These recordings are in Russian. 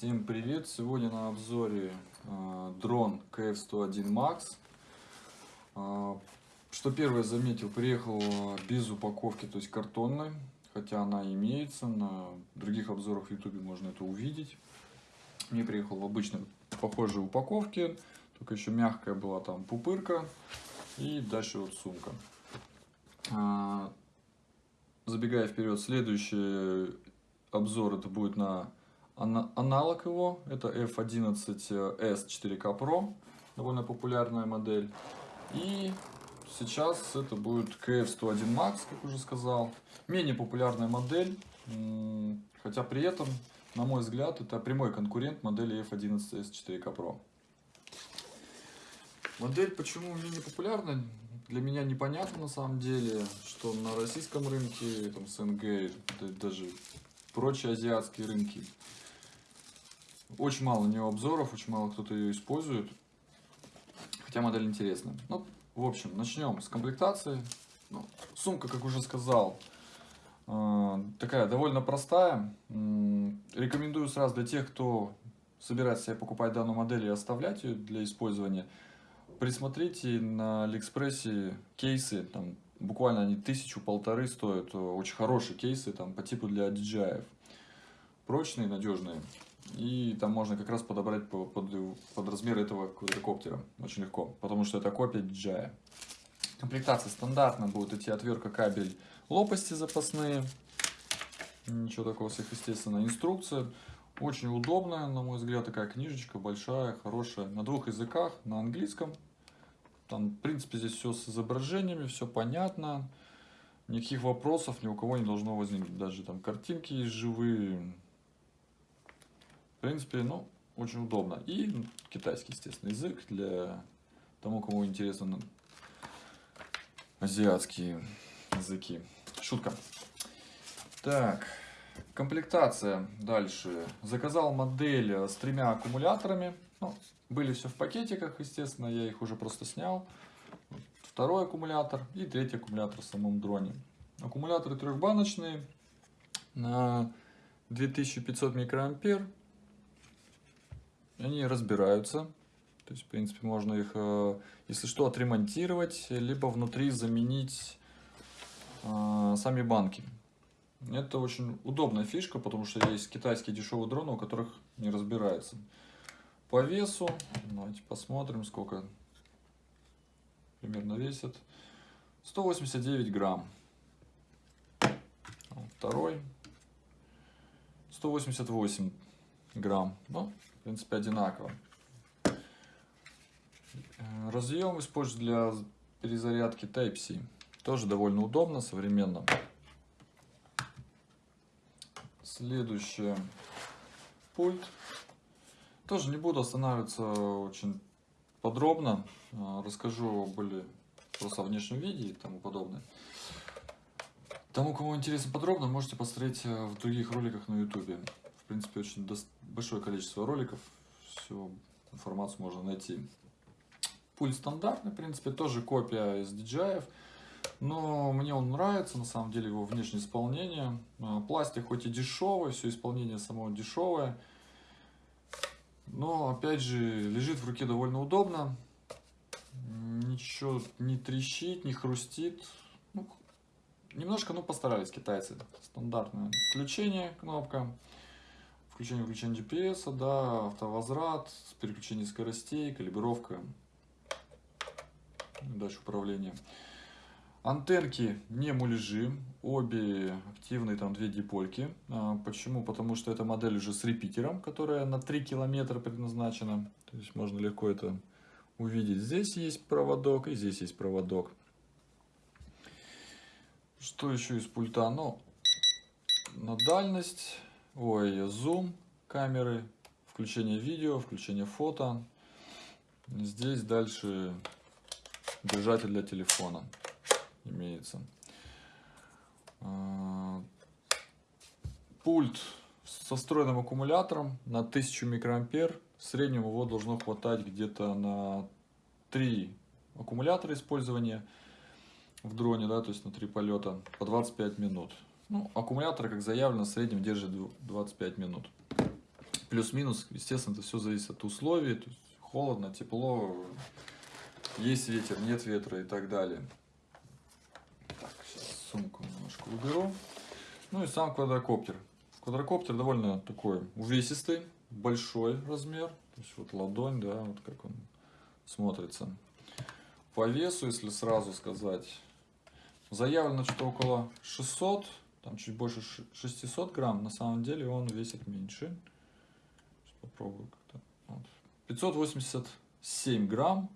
Всем привет! Сегодня на обзоре э, дрон KF-101 Max. Э, что первое заметил, приехал без упаковки, то есть картонной, хотя она имеется, на других обзорах в YouTube можно это увидеть. Мне приехал в обычной похожей упаковке, только еще мягкая была там пупырка и дальше вот сумка. Э, забегая вперед, следующий обзор это будет на аналог его, это F11S 4K Pro, довольно популярная модель. И сейчас это будет KF101 Max, как уже сказал. Менее популярная модель, хотя при этом, на мой взгляд, это прямой конкурент модели F11S 4K Pro. Модель почему менее популярна, для меня непонятно на самом деле, что на российском рынке, там, СНГ, даже прочие азиатские рынки очень мало у нее обзоров, очень мало кто-то ее использует. Хотя модель интересная. Ну, в общем, начнем с комплектации. Ну, сумка, как уже сказал, э, такая довольно простая. Рекомендую сразу для тех, кто собирается себе покупать данную модель и оставлять ее для использования. Присмотрите на Алиэкспрессе кейсы, там буквально они тысячу-полторы стоят. Очень хорошие кейсы там по типу для DJI. Прочные, надежные. И там можно как раз подобрать под, под размер этого квадрокоптера. Очень легко, потому что это копия DJI. Комплектация стандартная, будет идти отвертка, кабель, лопасти запасные. Ничего такого сверхъестественного. Инструкция очень удобная, на мой взгляд, такая книжечка большая, хорошая. На двух языках, на английском. Там, в принципе, здесь все с изображениями, все понятно. Никаких вопросов ни у кого не должно возникнуть. Даже там картинки есть живые, в принципе, ну, очень удобно. И китайский, естественно, язык для тому, кому интересны азиатские языки. Шутка. Так, комплектация дальше. Заказал модель с тремя аккумуляторами. Ну, были все в пакетиках, естественно, я их уже просто снял. Второй аккумулятор и третий аккумулятор в самом дроне. Аккумуляторы трехбаночные на 2500 микроампер они разбираются. То есть, в принципе, можно их, э, если что, отремонтировать, либо внутри заменить э, сами банки. Это очень удобная фишка, потому что есть китайские дешевые дроны, у которых не разбирается. По весу, давайте посмотрим, сколько примерно весит. 189 грамм. Второй. 188 грамм. Ну, в принципе, одинаково. Разъем использую для перезарядки Type-C. Тоже довольно удобно, современно. Следующее. Пульт. Тоже не буду останавливаться очень подробно. А, расскажу более просто о внешнем виде и тому подобное. Тому, кому интересно подробно, можете посмотреть э, в других роликах на YouTube принципе, очень большое количество роликов, всю информацию можно найти. Пульт стандартный, в принципе, тоже копия из DJI, но мне он нравится, на самом деле, его внешнее исполнение. А, пластик хоть и дешевый, все исполнение само дешевое, но, опять же, лежит в руке довольно удобно. Ничего не трещит, не хрустит. Ну, немножко, ну, постарались китайцы. Стандартное включение, кнопка включение-выключение GPS, да, автовозврат, переключение скоростей, калибровка, дальше управление. Антенки не муляжи, обе активные, там две дипольки. А, почему? Потому что эта модель уже с репитером, которая на 3 километра предназначена. То есть можно легко это увидеть. Здесь есть проводок и здесь есть проводок. Что еще из пульта? Ну, на дальность ой, зум камеры, включение видео, включение фото. Здесь дальше держатель для телефона имеется. А, пульт со встроенным аккумулятором на 1000 микроампер. В среднем его должно хватать где-то на 3 аккумулятора использования в дроне, да, то есть на 3 полета по 25 минут. Ну, аккумулятор, как заявлено, в среднем держит 25 минут. Плюс-минус, естественно, это все зависит от условий, то есть холодно, тепло, есть ветер, нет ветра и так далее. Так, сейчас сумку немножко уберу. Ну и сам квадрокоптер. Квадрокоптер довольно такой увесистый, большой размер. То есть вот ладонь, да, вот как он смотрится. По весу, если сразу сказать, заявлено что около 600, там чуть больше 600 грамм. На самом деле он весит меньше. Сейчас попробую как-то. Вот. 587 грамм.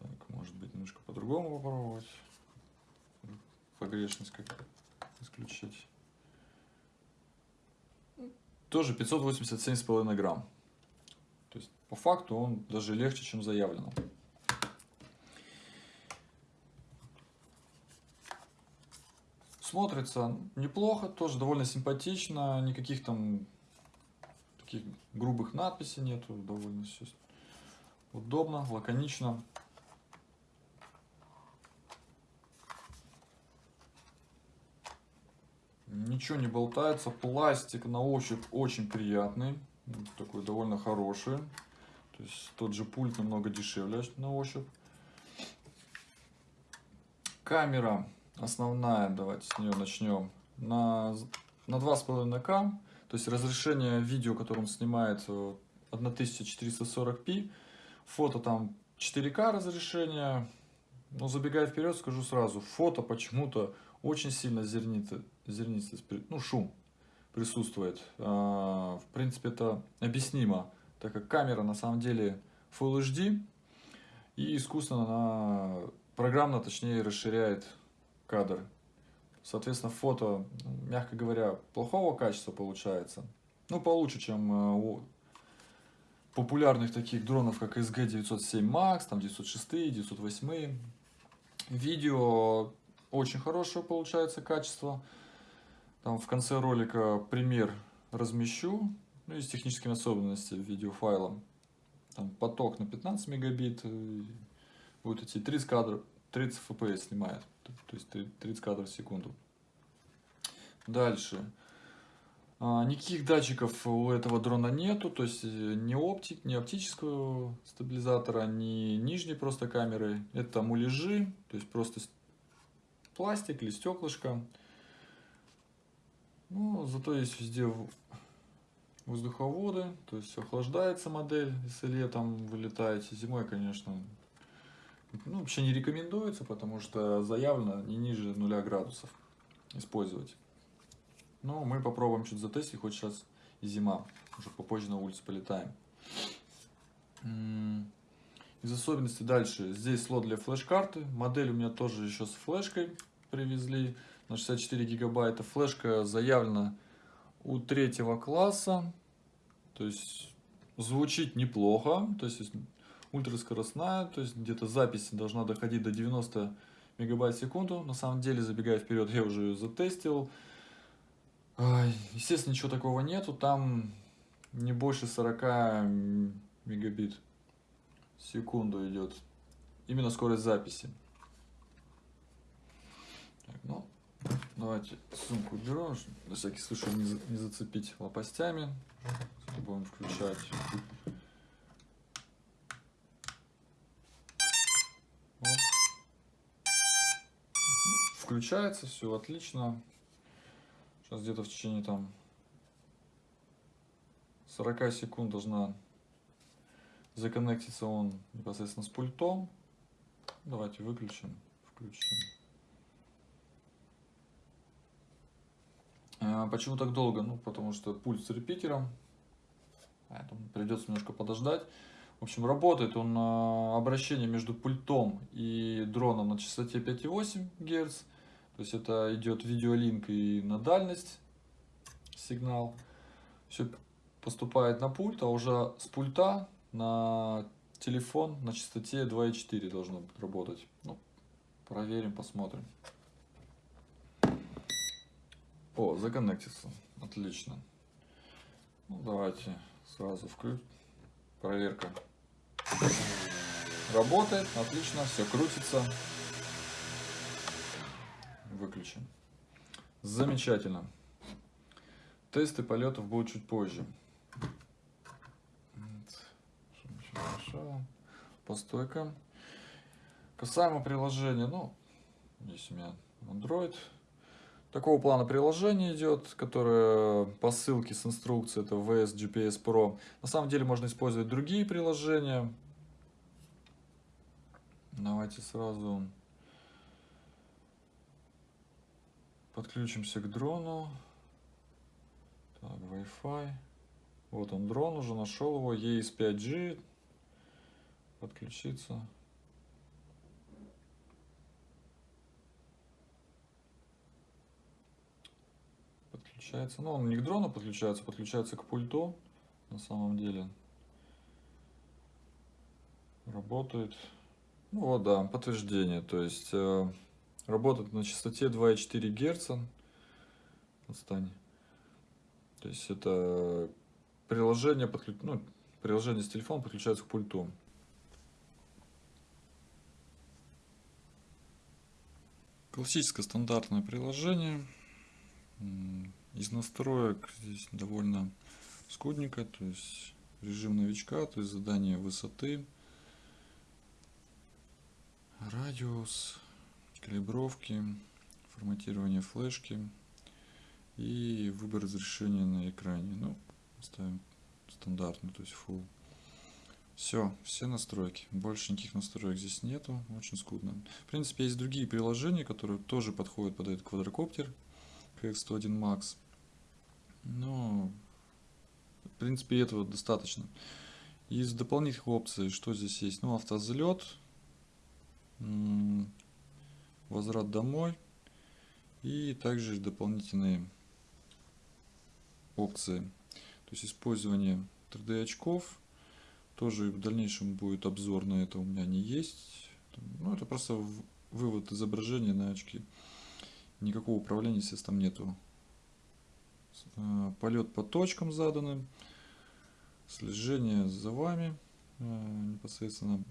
Так, может быть, немножко по-другому попробовать. Погрешность как исключить. Тоже 587,5 грамм. То есть, по факту, он даже легче, чем заявлено. Смотрится неплохо, тоже довольно симпатично, никаких там таких грубых надписей нету, довольно все удобно, лаконично. Ничего не болтается, пластик на ощупь очень приятный, такой довольно хороший. То есть тот же пульт намного дешевле на ощупь. Камера основная, давайте с нее начнем, на, на 2,5К. То есть разрешение видео, которое он снимает 1440p. Фото там 4К разрешение. Но забегая вперед, скажу сразу, фото почему-то очень сильно зернито, зернистость, ну шум присутствует. А, в принципе, это объяснимо, так как камера на самом деле Full HD и искусственно она программно, точнее, расширяет кадр. Соответственно, фото, мягко говоря, плохого качества получается. Ну, получше, чем э, у популярных таких дронов, как SG-907 Max, там 906, 908. Видео очень хорошее получается качество. Там в конце ролика пример размещу, ну, из техническими особенностями видеофайла. Там поток на 15 мегабит, э, будет идти 30 кадров, 30 fps снимает, то есть 30 кадров в секунду. Дальше. А, никаких датчиков у этого дрона нету, то есть э, ни, оптик, ни оптического стабилизатора, ни нижней просто камеры. Это муляжи, то есть просто пластик или стеклышко. Ну, зато есть везде воздуховоды, то есть охлаждается модель, если летом вы летаете. Зимой, конечно, ну, вообще не рекомендуется, потому что заявлено не ниже 0 градусов использовать. Но мы попробуем чуть затестить, хоть сейчас зима, уже попозже на улице полетаем. Из особенностей дальше, здесь слот для флеш-карты, модель у меня тоже еще с флешкой привезли на 64 гигабайта. Флешка заявлена у третьего класса, то есть звучит неплохо, то есть ультраскоростная, то есть где-то запись должна доходить до 90 мегабайт в секунду. На самом деле, забегая вперед, я уже ее затестил. Естественно, ничего такого нету, там не больше 40 мегабит в секунду идет. Именно скорость записи. Так, ну, давайте сумку уберу, на всякий случай не, за, не зацепить лопастями. Будем включать. Включается, все отлично. Сейчас где-то в течение там 40 секунд должна законнектиться он непосредственно с пультом. Давайте выключим, включим. А, почему так долго? Ну, потому что пульт с репитером. Поэтому придется немножко подождать. В общем, работает он на обращение между пультом и дроном на частоте 5,8 Гц. То есть это идет видеолинк и на дальность сигнал. Все поступает на пульт, а уже с пульта на телефон на частоте 2,4 должно работать. Ну, проверим, посмотрим. О, законнектится. Отлично. Ну, давайте сразу включим. Проверка. Работает, отлично, все крутится выключен. Замечательно. Тесты полетов будут чуть позже. По стойкам. Касаемо приложения, ну, здесь у меня Android. Такого плана приложение идет, которое по ссылке с инструкцией, это VS GPS Pro. На самом деле можно использовать другие приложения. Давайте сразу подключимся к дрону. Так, Wi-Fi. Вот он дрон, уже нашел его. ES 5G. Подключиться. подключается. Ну, он не к дрону подключается, подключается к пульту на самом деле. Работает. Ну вот, да, подтверждение. То есть э, работает на частоте 2,4 Гц. Отстань. То есть это приложение, подключ... ну, приложение с телефона подключается к пульту. Классическое стандартное приложение. Из настроек здесь довольно скудненько, то есть режим новичка, то есть задание высоты, радиус, калибровки, форматирование флешки и выбор разрешения на экране. Ну, ставим стандартный, то есть full. Все, все настройки. Больше никаких настроек здесь нету. Очень скудно. В принципе, есть другие приложения, которые тоже подходят под этот квадрокоптер. KX101 Max. Но, в принципе, этого достаточно. Из дополнительных опций, что здесь есть? Ну, автозалет, возврат домой и также дополнительные опции. То есть использование 3D очков. Тоже в дальнейшем будет обзор на это у меня не есть. Ну, это просто вывод изображения на очки. Никакого управления, естественно, нету Э, полет по точкам заданным, слежение за вами э, непосредственно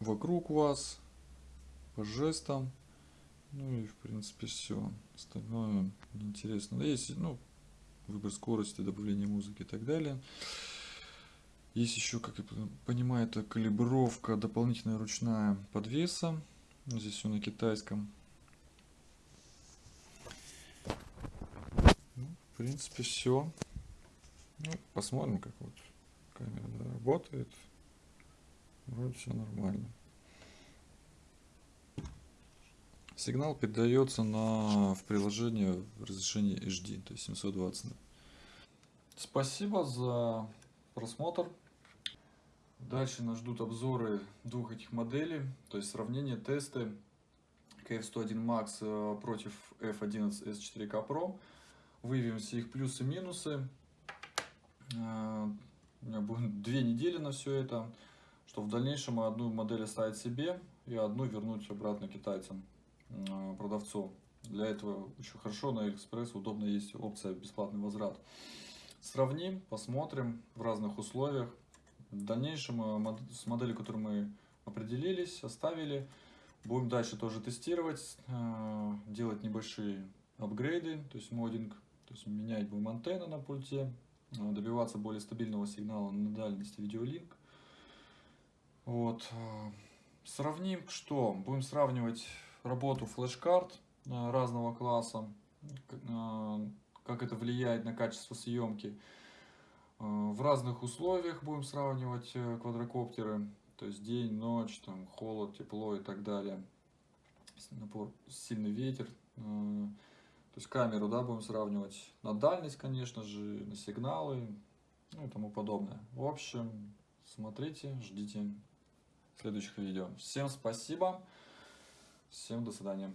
вокруг вас, по жестам, ну и в принципе все. Остальное неинтересно. Есть ну, выбор скорости, добавление музыки и так далее. Есть еще, как я понимаю, это калибровка дополнительная ручная подвеса. Здесь все на китайском. В принципе, все. Ну, посмотрим, как вот камера работает. Вроде все нормально. Сигнал передается на, в приложение в разрешении HD, то есть 720. Спасибо за просмотр. Дальше нас ждут обзоры двух этих моделей, то есть сравнение, тесты KF101 Max э, против F11 S4K Pro выявим все их плюсы и минусы. А, у меня будет две недели на все это, что в дальнейшем одну модель оставить себе и одну вернуть обратно китайцам, продавцу. Для этого еще хорошо на Алиэкспресс удобно есть опция бесплатный возврат. Сравним, посмотрим в разных условиях. В дальнейшем а, с моделью, которую мы определились, оставили, будем дальше тоже тестировать, делать небольшие апгрейды, то есть моддинг то есть менять будем антенны на пульте, э, добиваться более стабильного сигнала на дальности видеолинк. Вот. Э, сравним, что? Будем сравнивать работу флеш-карт э, разного класса, как это влияет на качество съемки. В разных условиях будем сравнивать квадрокоптеры, то есть день, ночь, там, холод, тепло и так далее. Напор, сильный ветер. То есть камеру да, будем сравнивать на дальность, конечно же, на сигналы ну и тому подобное. В общем, смотрите, ждите следующих видео. Всем спасибо, всем до свидания.